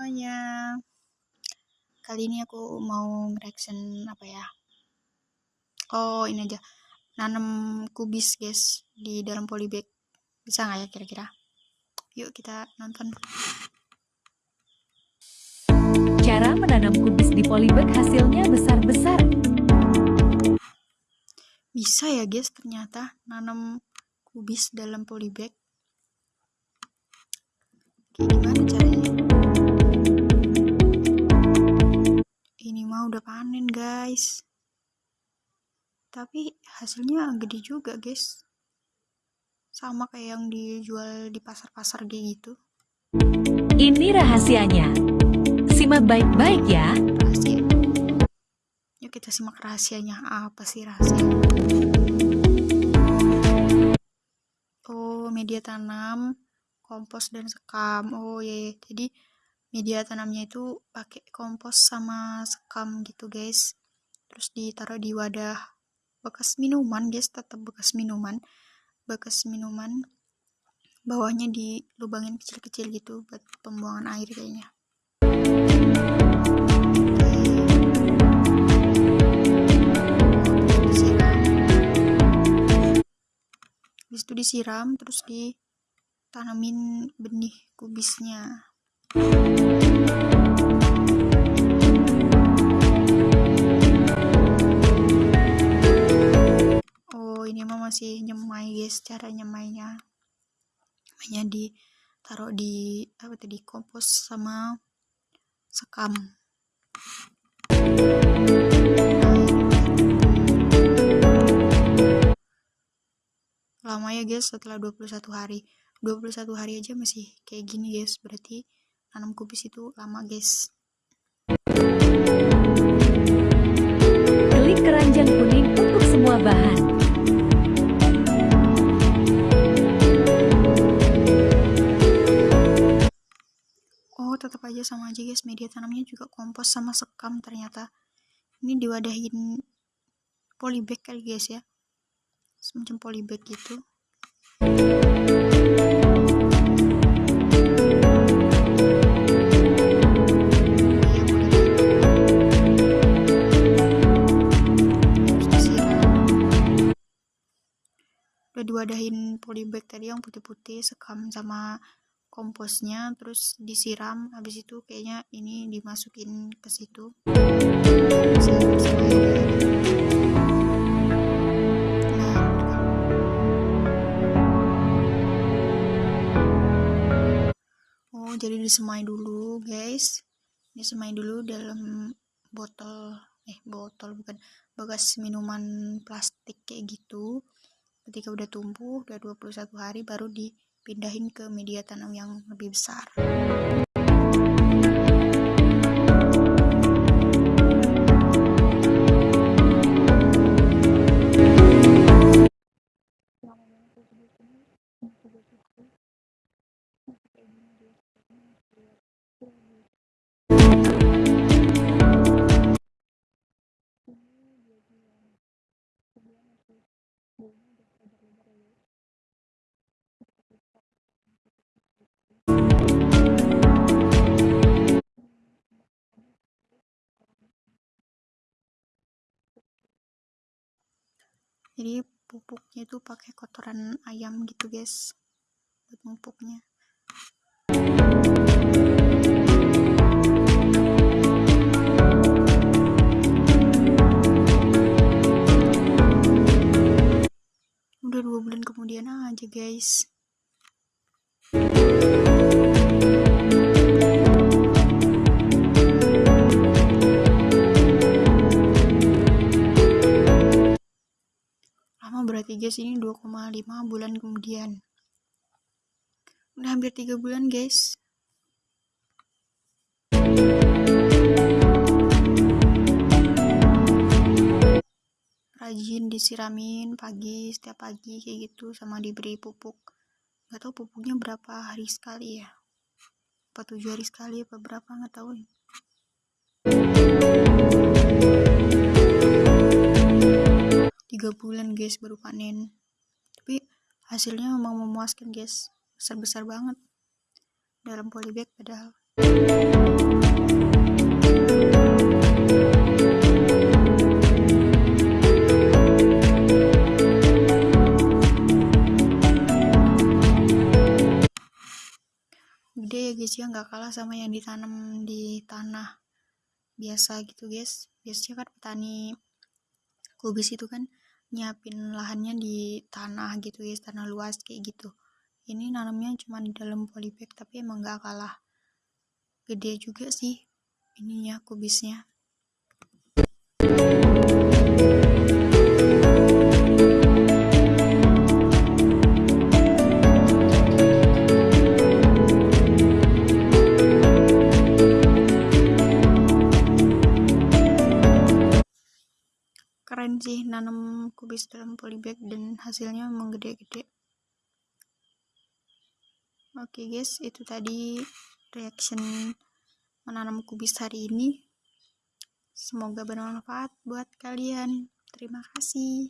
semuanya. Kali ini aku mau reaction apa ya? Oh ini aja. Nanam kubis guys Di dalam polybag. Bisa nggak ya kira-kira? Yuk kita nonton. Cara menanam kubis di polybag hasilnya besar-besar. Bisa ya guys ternyata Nanam kubis dalam polybag. Gimana caranya ini mah udah panen guys. Tapi hasilnya gede juga guys. Sama kayak yang dijual di pasar-pasar kayak gitu. Ini rahasianya. Simak baik-baik ya. Rahasia. Yuk kita simak rahasianya. Apa sih rahasia? Oh media tanam kompos dan sekam. Oh iya, yeah. jadi media tanamnya itu pakai kompos sama sekam gitu guys. Terus ditaruh di wadah bekas minuman guys tetap bekas minuman bekas minuman bawahnya dilubangin kecil-kecil gitu buat pembuangan air kayaknya. Habis itu disiram terus ditanamin benih kubisnya oh ini mah masih nyemai guys cara nyemainya. Nyemainya ditaruh di apa tadi kompos sama sekam. Lama ya guys setelah 21 hari. 21 hari aja masih kayak gini guys berarti tanam kubis itu lama guys. Klik keranjang kuning untuk semua bahan. Oh tetap aja sama aja guys. Media tanamnya juga kompos sama sekam ternyata. Ini diwadahin polybag kali guys ya. Semacam polybag gitu diwadahin polybag yang putih-putih sekam sama komposnya terus disiram. Habis itu kayaknya ini dimasukin ke situ. Oh jadi disemai dulu guys. Disemai dulu dalam botol eh botol bukan bekas minuman plastik kayak gitu ketika udah tumbuh udah 21 hari baru dipindahin ke media tanam yang lebih besar jadi pupuknya itu pakai kotoran ayam gitu guys buat pupuknya udah dua bulan kemudian aja guys guys ini 2,5 bulan kemudian. Udah hampir 3 bulan guys. Rajin disiramin pagi setiap pagi kayak gitu sama diberi pupuk. Nggak tahu pupuknya berapa hari sekali ya. Apa tujuh hari sekali apa berapa nggak tahu guys baru panen. Tapi hasilnya memang memuaskan guys. Besar-besar banget. Dalam polybag padahal. Gede ya guys ya. Nggak kalah sama yang ditanam di tanah biasa gitu guys. Biasanya kan petani kubis itu kan nyiapin lahannya di tanah gitu guys tanah luas kayak gitu. Ini nanamnya cuma di dalam polybag tapi emang gak kalah gede juga sih ininya kubisnya keren sih nanam kubis dalam polybag dan hasilnya memang gede-gede. Oke guys itu tadi reaction menanam kubis hari ini. Semoga bermanfaat buat kalian. Terima kasih